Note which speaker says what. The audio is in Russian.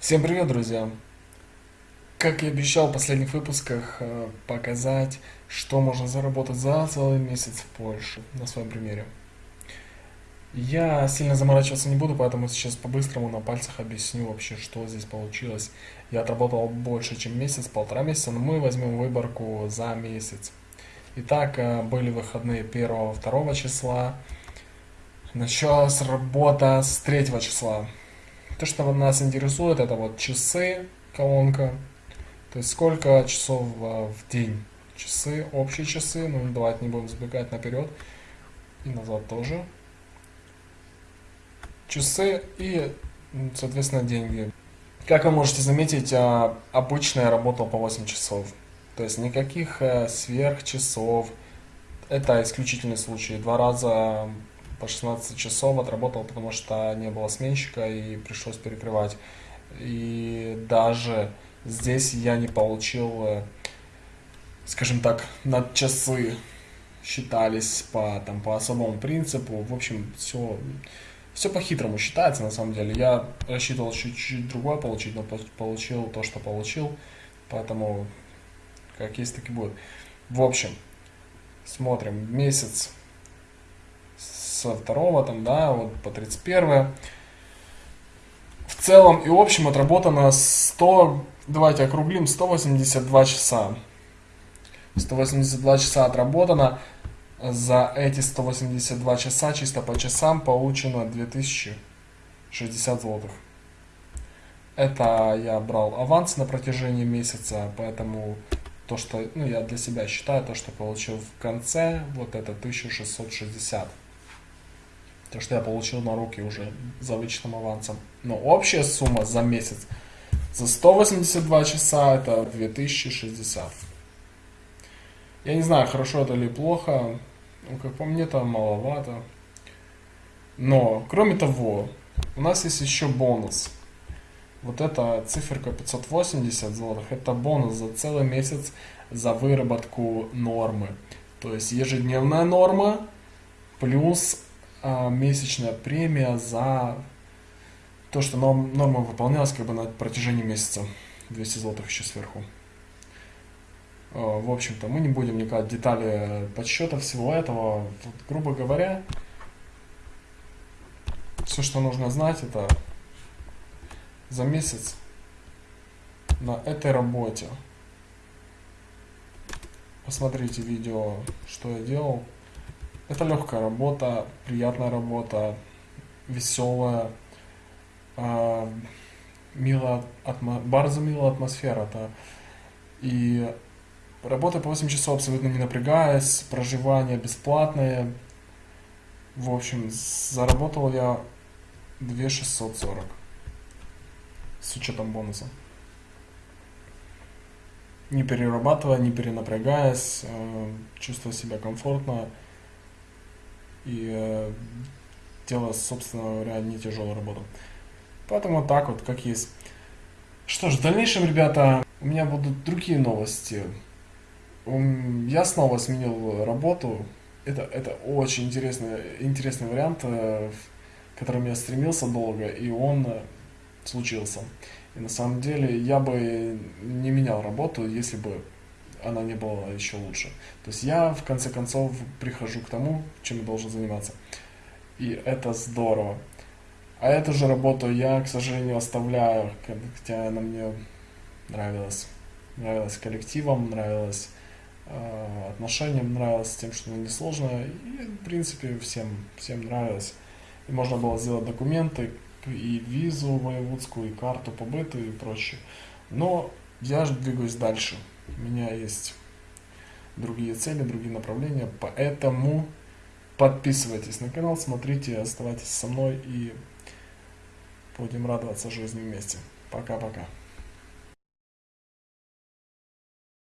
Speaker 1: Всем привет, друзья! Как и обещал в последних выпусках, э, показать, что можно заработать за целый месяц в Польше на своем примере. Я сильно заморачиваться не буду, поэтому сейчас по-быстрому на пальцах объясню вообще, что здесь получилось. Я отработал больше, чем месяц, полтора месяца, но мы возьмем выборку за месяц. Итак, э, были выходные 1-2 числа. Началась работа с 3 числа. То, что нас интересует, это вот часы, колонка. То есть сколько часов э, в день. Часы, общие часы, ну давайте не будем забегать наперед. И назад тоже часы и, соответственно, деньги. Как вы можете заметить, а, обычно я работал по 8 часов. То есть никаких э, сверхчасов. Это исключительный случай. Два раза по 16 часов отработал, потому что не было сменщика и пришлось перекрывать. И даже здесь я не получил, э, скажем так, на часы считались по, там, по особому принципу. В общем, все все по-хитрому считается, на самом деле. Я рассчитывал чуть-чуть другое получить, но получил то, что получил. Поэтому, как есть, так и будет. В общем, смотрим. Месяц со второго, там, да, вот по 31. В целом и общем отработано 100, давайте округлим, 182 часа. 182 часа отработано за эти 182 часа чисто по часам получено 2060 злотых. Это я брал аванс на протяжении месяца, поэтому то, что ну, я для себя считаю, то, что получил в конце, вот это 1660. То, что я получил на руки уже за вычетным авансом. Но общая сумма за месяц за 182 часа это 2060. Я не знаю, хорошо это или плохо. Ну, как по мне, там маловато. Но, кроме того, у нас есть еще бонус. Вот эта циферка 580 злотых, это бонус за целый месяц за выработку нормы. То есть ежедневная норма плюс месячная премия за то, что норм, норма выполнялась как бы на протяжении месяца. 200 злотых еще сверху. Э, в общем-то, мы не будем вникать в детали подсчета всего этого. Тут, грубо говоря, все, что нужно знать, это за месяц на этой работе. Посмотрите видео, что я делал. Это легкая работа, приятная работа, веселая, э, милая, атмо... bardzo милая атмосфера. -то. И Работа по 8 часов абсолютно не напрягаясь, проживание бесплатное. В общем, заработал я 2640 с учетом бонуса. Не перерабатывая, не перенапрягаясь, э, чувствуя себя комфортно и э, делая, собственно говоря, не тяжелую работу. Поэтому так вот, как есть. Что ж, в дальнейшем, ребята, у меня будут другие новости. Я снова сменил работу. Это, это очень интересный, интересный вариант, э, к которому я стремился долго, и он э, случился. И на самом деле я бы не менял работу, если бы она не была еще лучше. То есть я в конце концов прихожу к тому, чем я должен заниматься. И это здорово. А эту же работу я, к сожалению, оставляю, хотя она мне нравилась. Нравилась коллективом, нравилась Э, отношениям нравилось, тем, что оно несложно. И, в принципе, всем, всем нравилось. И можно было сделать документы, и визу воеводскую, и карту побыта и прочее. Но я же двигаюсь дальше. У меня есть другие цели, другие направления, поэтому подписывайтесь на канал, смотрите, оставайтесь со мной и будем радоваться жизни вместе. Пока-пока.